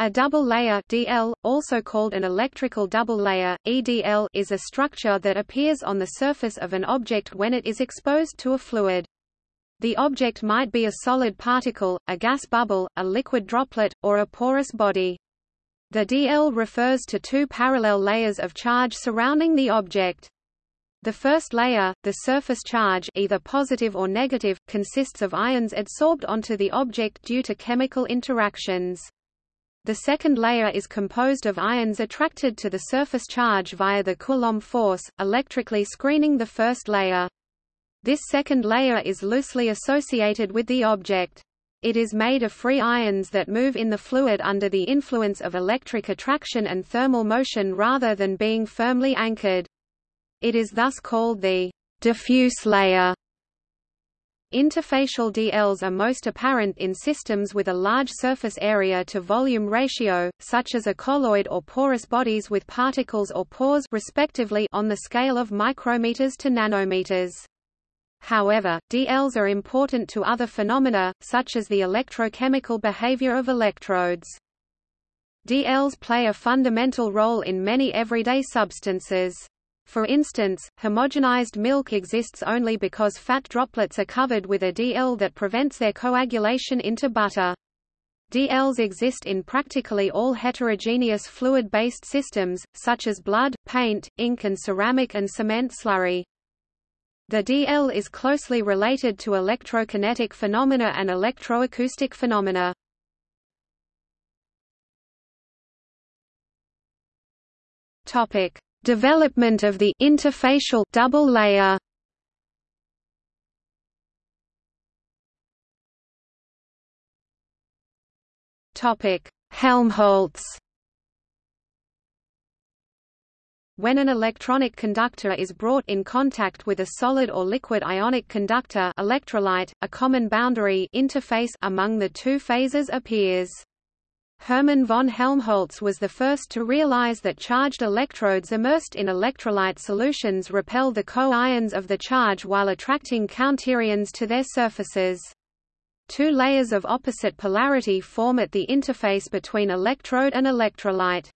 A double layer DL, also called an electrical double layer, EDL, is a structure that appears on the surface of an object when it is exposed to a fluid. The object might be a solid particle, a gas bubble, a liquid droplet, or a porous body. The DL refers to two parallel layers of charge surrounding the object. The first layer, the surface charge either positive or negative, consists of ions adsorbed onto the object due to chemical interactions. The second layer is composed of ions attracted to the surface charge via the Coulomb force, electrically screening the first layer. This second layer is loosely associated with the object. It is made of free ions that move in the fluid under the influence of electric attraction and thermal motion rather than being firmly anchored. It is thus called the diffuse layer. Interfacial DLs are most apparent in systems with a large surface area to volume ratio, such as a colloid or porous bodies with particles or pores respectively on the scale of micrometers to nanometers. However, DLs are important to other phenomena, such as the electrochemical behavior of electrodes. DLs play a fundamental role in many everyday substances. For instance, homogenized milk exists only because fat droplets are covered with a DL that prevents their coagulation into butter. DLs exist in practically all heterogeneous fluid-based systems, such as blood, paint, ink and ceramic and cement slurry. The DL is closely related to electrokinetic phenomena and electroacoustic phenomena. Topic: Development of the interfacial double layer. Topic: Helmholtz. When an electronic conductor is brought in contact with a solid or liquid ionic conductor electrolyte, a common boundary interface among the two phases appears. Hermann von Helmholtz was the first to realize that charged electrodes immersed in electrolyte solutions repel the co-ions of the charge while attracting counterions to their surfaces. Two layers of opposite polarity form at the interface between electrode and electrolyte.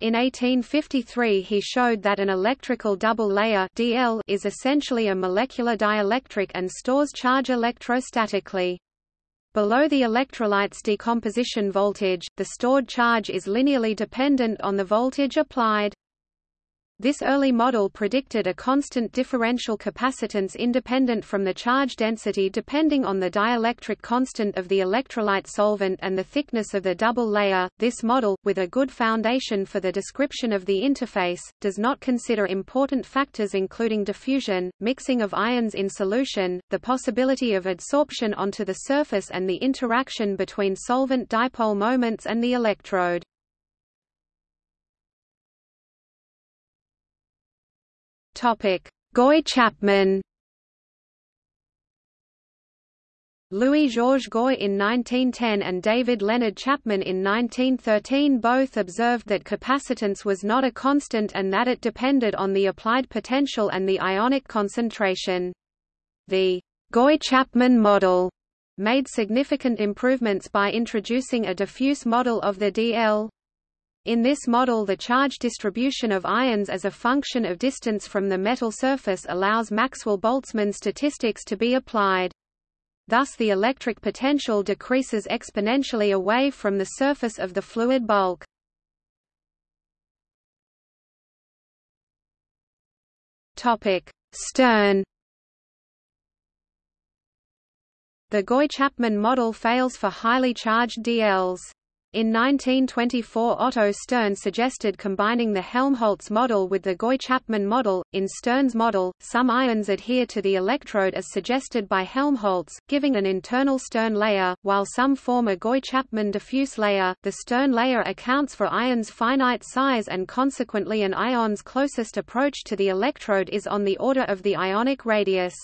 In 1853 he showed that an electrical double layer DL is essentially a molecular dielectric and stores charge electrostatically. Below the electrolyte's decomposition voltage, the stored charge is linearly dependent on the voltage applied. This early model predicted a constant differential capacitance independent from the charge density depending on the dielectric constant of the electrolyte solvent and the thickness of the double layer. This model, with a good foundation for the description of the interface, does not consider important factors including diffusion, mixing of ions in solution, the possibility of adsorption onto the surface and the interaction between solvent dipole moments and the electrode. Topic: Gouy-Chapman. Louis-Georges Gouy in 1910 and David Leonard Chapman in 1913 both observed that capacitance was not a constant and that it depended on the applied potential and the ionic concentration. The Gouy-Chapman model made significant improvements by introducing a diffuse model of the DL in this model the charge distribution of ions as a function of distance from the metal surface allows Maxwell-Boltzmann statistics to be applied. Thus the electric potential decreases exponentially away from the surface of the fluid bulk. Stern The Gouy-Chapman model fails for highly charged DLs. In 1924 Otto Stern suggested combining the Helmholtz model with the Gouy-Chapman model. In Stern's model, some ions adhere to the electrode as suggested by Helmholtz, giving an internal Stern layer, while some form a Gouy-Chapman diffuse layer. The Stern layer accounts for ions' finite size and consequently an ion's closest approach to the electrode is on the order of the ionic radius.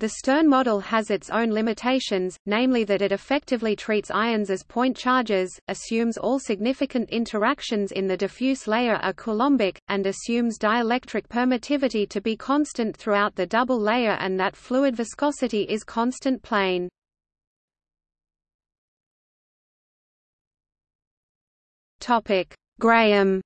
The Stern model has its own limitations, namely that it effectively treats ions as point charges, assumes all significant interactions in the diffuse layer are coulombic, and assumes dielectric permittivity to be constant throughout the double layer and that fluid viscosity is constant plane. Graham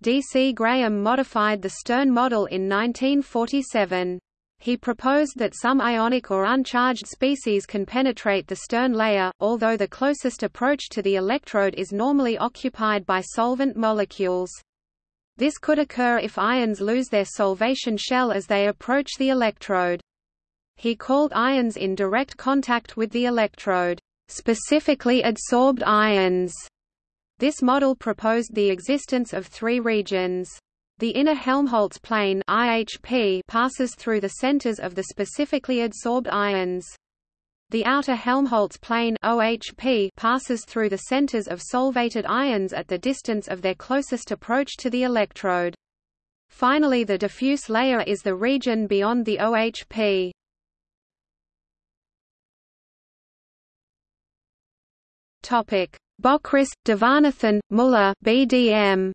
D. C. Graham modified the Stern model in 1947. He proposed that some ionic or uncharged species can penetrate the Stern layer, although the closest approach to the electrode is normally occupied by solvent molecules. This could occur if ions lose their solvation shell as they approach the electrode. He called ions in direct contact with the electrode, specifically adsorbed ions. This model proposed the existence of three regions. The inner Helmholtz plane IHP passes through the centers of the specifically adsorbed ions. The outer Helmholtz plane OHP passes through the centers of solvated ions at the distance of their closest approach to the electrode. Finally the diffuse layer is the region beyond the OHP. Topic: Bockris, Devanathan, Muller BDM.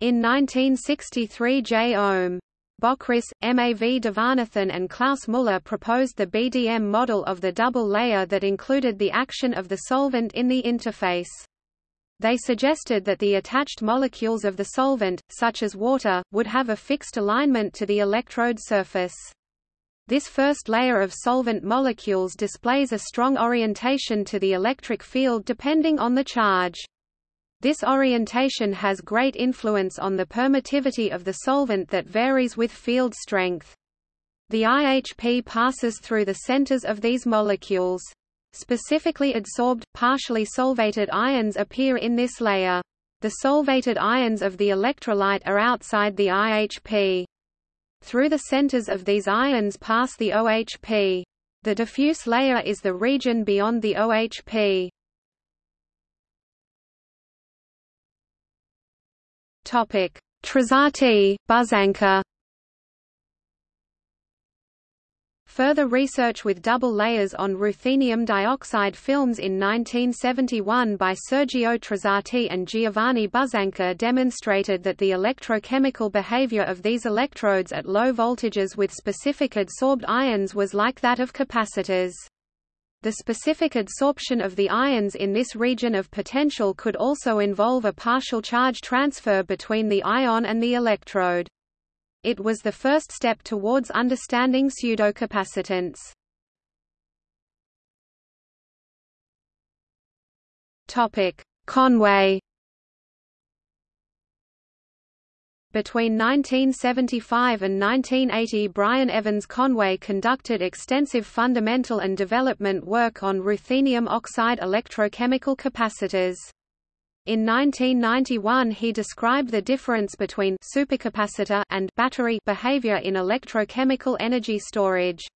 In 1963 J. O'M. Bockris, MAV Devanathan and Klaus Muller proposed the BDM model of the double layer that included the action of the solvent in the interface. They suggested that the attached molecules of the solvent, such as water, would have a fixed alignment to the electrode surface. This first layer of solvent molecules displays a strong orientation to the electric field depending on the charge. This orientation has great influence on the permittivity of the solvent that varies with field strength. The IHP passes through the centers of these molecules. Specifically adsorbed, partially solvated ions appear in this layer. The solvated ions of the electrolyte are outside the IHP. Through the centers of these ions pass the OHP. The diffuse layer is the region beyond the OHP. Topic: Buzzanca Further research with double layers on ruthenium dioxide films in 1971 by Sergio Trasatti and Giovanni Buzzanca demonstrated that the electrochemical behavior of these electrodes at low voltages with specific adsorbed ions was like that of capacitors. The specific adsorption of the ions in this region of potential could also involve a partial charge transfer between the ion and the electrode. It was the first step towards understanding pseudocapacitance. Conway Between 1975 and 1980 Brian Evans Conway conducted extensive fundamental and development work on ruthenium oxide electrochemical capacitors. In 1991 he described the difference between supercapacitor and battery behavior in electrochemical energy storage.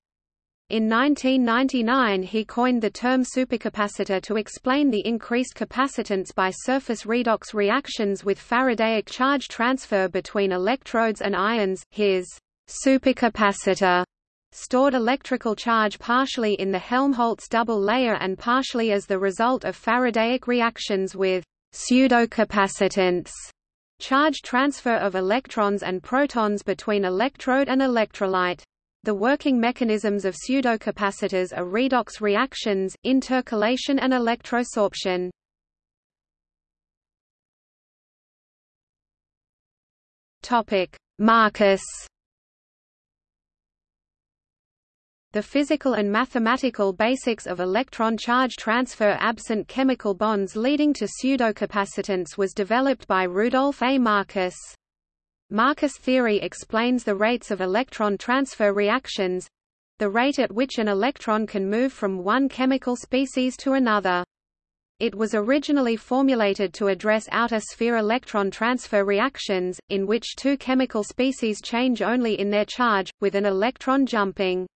In 1999 he coined the term supercapacitor to explain the increased capacitance by surface redox reactions with Faradaic charge transfer between electrodes and ions. His supercapacitor stored electrical charge partially in the Helmholtz double layer and partially as the result of Faradaic reactions with pseudocapacitance charge transfer of electrons and protons between electrode and electrolyte. The working mechanisms of pseudocapacitors are redox reactions, intercalation and electrosorption. Topic: Marcus The physical and mathematical basics of electron charge transfer absent chemical bonds leading to pseudocapacitance was developed by Rudolf A. Marcus. Marcus theory explains the rates of electron transfer reactions the rate at which an electron can move from one chemical species to another. It was originally formulated to address outer sphere electron transfer reactions, in which two chemical species change only in their charge, with an electron jumping.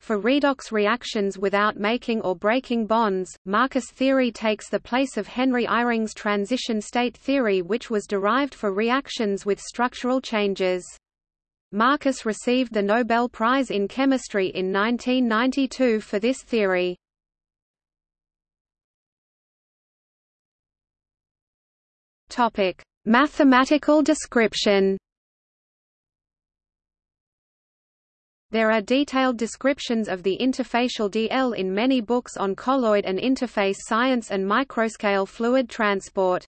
For redox reactions without making or breaking bonds, Marcus theory takes the place of Henry Eyring's transition state theory which was derived for reactions with structural changes. Marcus received the Nobel Prize in Chemistry in 1992 for this theory. Mathematical description There are detailed descriptions of the interfacial DL in many books on colloid and interface science and microscale fluid transport.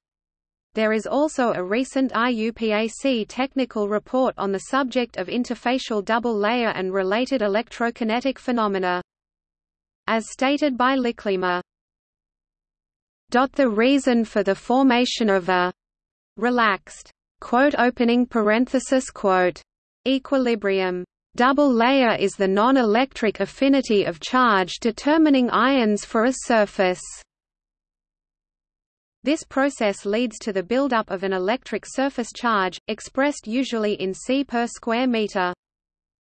There is also a recent IUPAC technical report on the subject of interfacial double layer and related electrokinetic phenomena. As stated by Lyklema, the reason for the formation of a relaxed quote opening parenthesis quote equilibrium Double layer is the non-electric affinity of charge determining ions for a surface. This process leads to the buildup of an electric surface charge, expressed usually in C per square meter.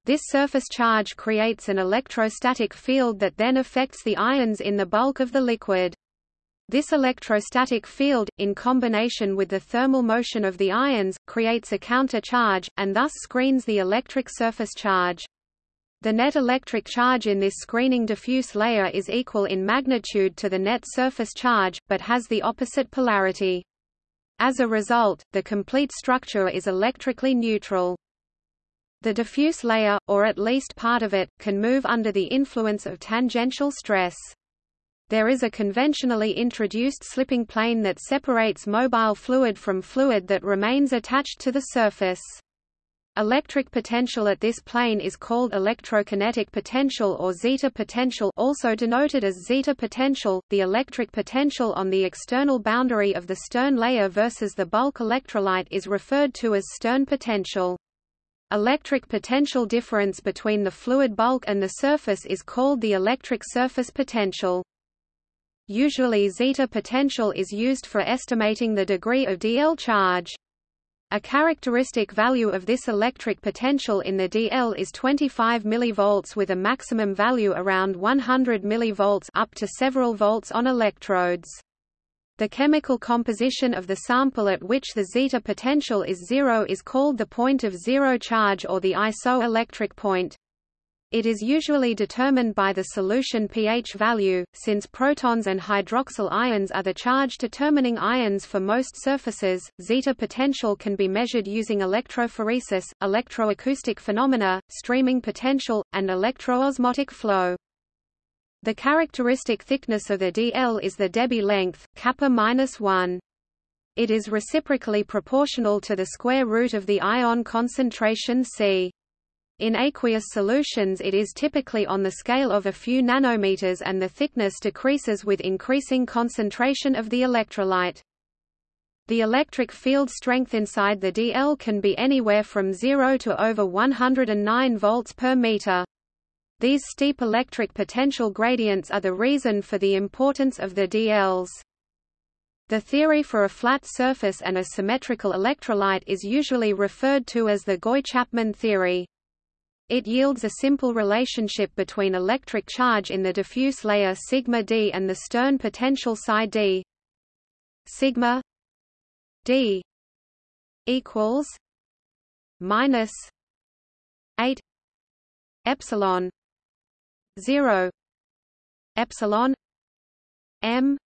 This surface charge creates an electrostatic field that then affects the ions in the bulk of the liquid. This electrostatic field, in combination with the thermal motion of the ions, creates a counter-charge, and thus screens the electric surface charge. The net electric charge in this screening diffuse layer is equal in magnitude to the net surface charge, but has the opposite polarity. As a result, the complete structure is electrically neutral. The diffuse layer, or at least part of it, can move under the influence of tangential stress. There is a conventionally introduced slipping plane that separates mobile fluid from fluid that remains attached to the surface. Electric potential at this plane is called electrokinetic potential or zeta potential also denoted as zeta potential. The electric potential on the external boundary of the stern layer versus the bulk electrolyte is referred to as stern potential. Electric potential difference between the fluid bulk and the surface is called the electric surface potential. Usually zeta potential is used for estimating the degree of DL charge. A characteristic value of this electric potential in the DL is 25 mV with a maximum value around 100 mV up to several volts on electrodes. The chemical composition of the sample at which the zeta potential is zero is called the point of zero charge or the isoelectric point. It is usually determined by the solution pH value, since protons and hydroxyl ions are the charge-determining ions for most surfaces. Zeta potential can be measured using electrophoresis, electroacoustic phenomena, streaming potential, and electroosmotic flow. The characteristic thickness of the DL is the Debye length, kappa minus 1. It is reciprocally proportional to the square root of the ion concentration C. In aqueous solutions it is typically on the scale of a few nanometers and the thickness decreases with increasing concentration of the electrolyte. The electric field strength inside the DL can be anywhere from 0 to over 109 volts per meter. These steep electric potential gradients are the reason for the importance of the DLs. The theory for a flat surface and a symmetrical electrolyte is usually referred to as the Gouy-Chapman theory. It yields a simple relationship between electric charge in the diffuse layer sigma d and the stern potential psi d. Sigma d equals minus 8 epsilon 0 epsilon m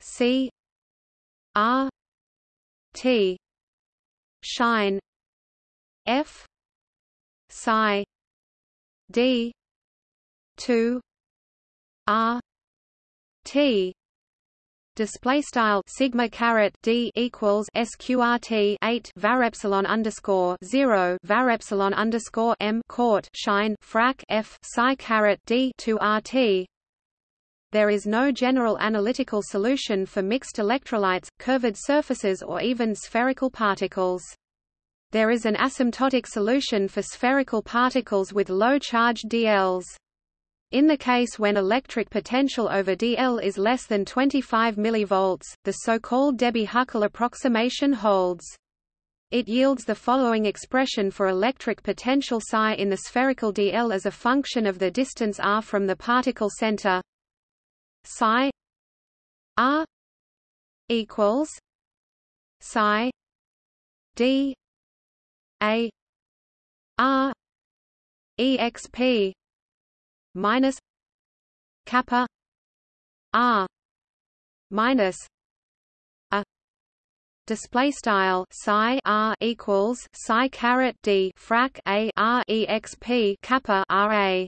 c r t shine f psi d 2 r t display style sigma caret d equals sqrt 8 var epsilon underscore 0 var epsilon underscore m court shine frac f psi caret d 2 rt there is no general analytical solution for mixed electrolytes, curved surfaces or even spherical particles. There is an asymptotic solution for spherical particles with low charge DLs. In the case when electric potential over DL is less than 25 mV, the so-called Debye-Huckel approximation holds. It yields the following expression for electric potential psi in the spherical DL as a function of the distance r from the particle center. Psi r equals psi d a R exp minus kappa R minus a display style psi r equals psi caret d frac a r exp kappa ra.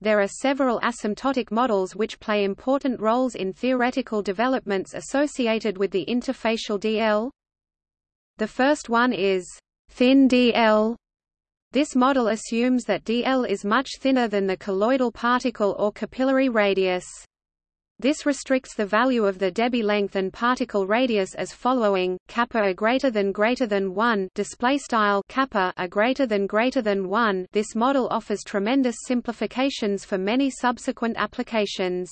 There are several asymptotic models which play important roles in theoretical developments associated with the interfacial DL. The first one is thin DL. This model assumes that DL is much thinner than the colloidal particle or capillary radius. This restricts the value of the Debye length and particle radius as following: kappa greater than greater than 1 display style kappa a greater than greater than 1. This model offers tremendous simplifications for many subsequent applications.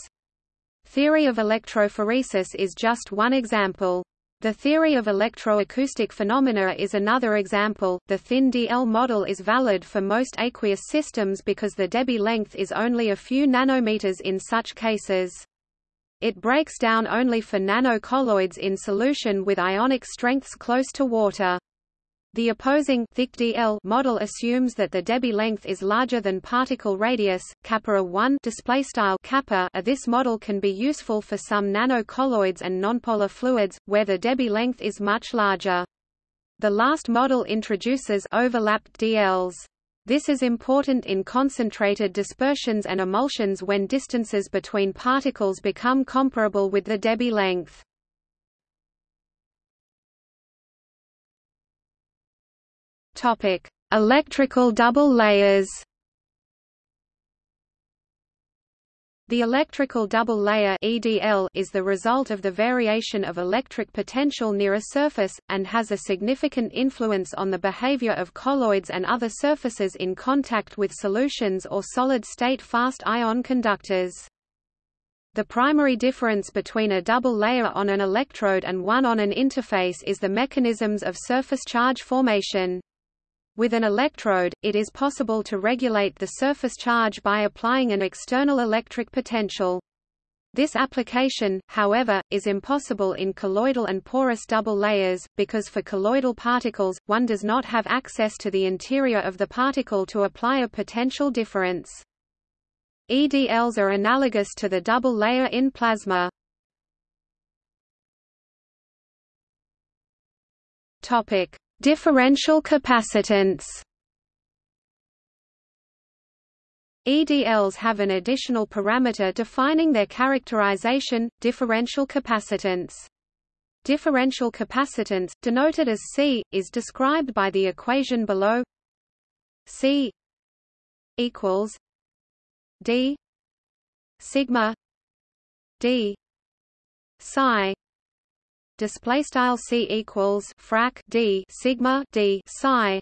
Theory of electrophoresis is just one example. The theory of electroacoustic phenomena is another example. The thin DL model is valid for most aqueous systems because the Debye length is only a few nanometers in such cases. It breaks down only for nanocolloids in solution with ionic strengths close to water. The opposing thick DL model assumes that the Debye length is larger than particle radius, kappa 1 display style kappa. Uh, this model can be useful for some nanocolloids and nonpolar fluids where the Debye length is much larger. The last model introduces overlapped DLs. This is important in concentrated dispersions and emulsions when distances between particles become comparable with the Debye length. Topic: Electrical double layers. The electrical double layer EDL is the result of the variation of electric potential near a surface, and has a significant influence on the behavior of colloids and other surfaces in contact with solutions or solid-state fast ion conductors. The primary difference between a double layer on an electrode and one on an interface is the mechanisms of surface charge formation. With an electrode, it is possible to regulate the surface charge by applying an external electric potential. This application, however, is impossible in colloidal and porous double layers, because for colloidal particles, one does not have access to the interior of the particle to apply a potential difference. EDLs are analogous to the double layer in plasma. Topic: Differential capacitance EDLs have an additional parameter defining their characterization, differential capacitance. Differential capacitance, denoted as C, is described by the equation below C equals D sigma D psi display style c equals frac d sigma d psi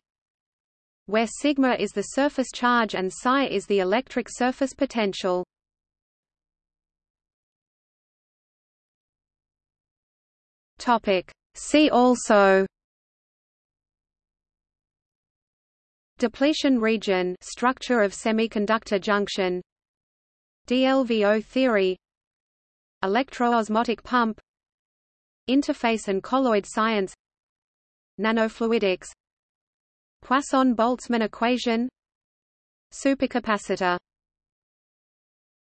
where sigma is the surface charge and psi is the electric surface potential. Topic see also. Depletion region structure of semiconductor junction. DLVO theory. Electroosmotic pump Interface and colloid science Nanofluidics Poisson-Boltzmann equation Supercapacitor